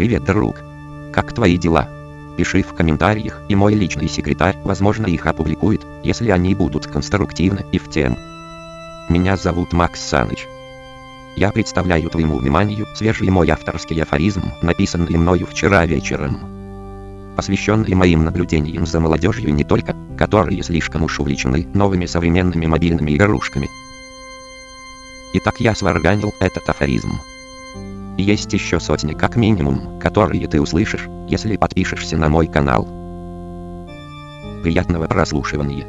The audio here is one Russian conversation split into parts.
Привет, друг. Как твои дела? Пиши в комментариях, и мой личный секретарь, возможно, их опубликует, если они будут конструктивны и в тем. Меня зовут Макс Саныч. Я представляю твоему вниманию свежий мой авторский афоризм, написанный мною вчера вечером. Посвященный моим наблюдениям за молодежью не только, которые слишком уж увлечены новыми современными мобильными игрушками. Итак, я сварганил этот афоризм. Есть еще сотни как минимум, которые ты услышишь, если подпишешься на мой канал. Приятного прослушивания.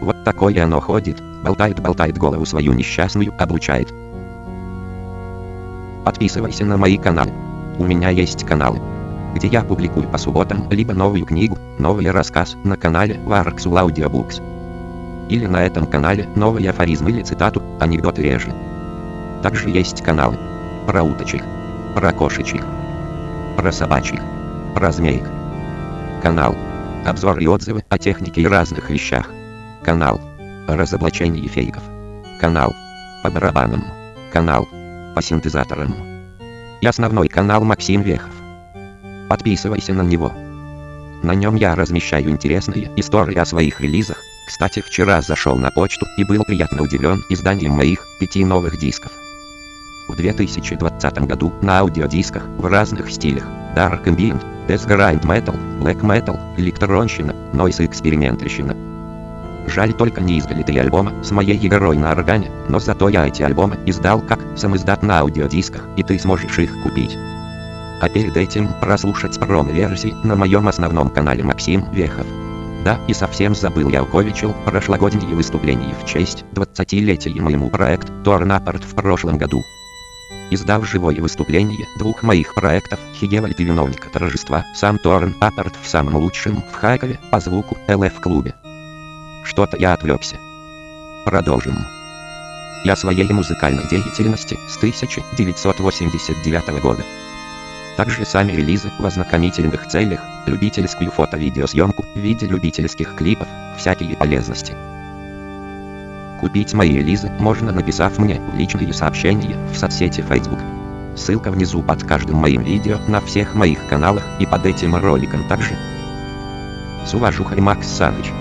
Вот такое оно ходит, болтает-болтает голову свою несчастную, облучает. Подписывайся на мои каналы. У меня есть каналы, где я публикую по субботам либо новую книгу, новый рассказ на канале Warxul Audiobooks. Или на этом канале новый афоризм или цитату, анекдоты реже. Также есть каналы про уточек, про кошечек, про собачек, про змеек. Канал. Обзоры и отзывы о технике и разных вещах. Канал. Разоблачение фейков. Канал. По барабанам. Канал. По синтезаторам. И основной канал Максим Вехов. Подписывайся на него. На нем я размещаю интересные истории о своих релизах. Кстати, вчера зашел на почту и был приятно удивлен изданием моих пяти новых дисков. В 2020 году на аудиодисках в разных стилях Dark Ambient, Death Grind Metal, Black Metal, электронщина, Noise экспериментальщина. Жаль только не издали три альбома с моей игрой на органе, но зато я эти альбомы издал как самоиздат на аудиодисках, и ты сможешь их купить. А перед этим прослушать промо-версии на моем основном канале Максим Вехов. Да, и совсем забыл я уковичил прошлогодние выступления в честь 20-летия моему проект Торнапорт в прошлом году. Издав живое выступление двух моих проектов, Хигевальд и виновника торжества, сам Торн Апорт в самом лучшем в Харькове, по звуку, ЛФ-клубе. Что-то я отвлекся. Продолжим. Я своей музыкальной деятельности с 1989 года. Также сами релизы в ознакомительных целях, любительскую фото-видеосъемку в виде любительских клипов, всякие полезности. Купить мои релизы можно написав мне в личные сообщения в соцсети Facebook. Ссылка внизу под каждым моим видео на всех моих каналах и под этим роликом также. С уважухой Макс Саныч.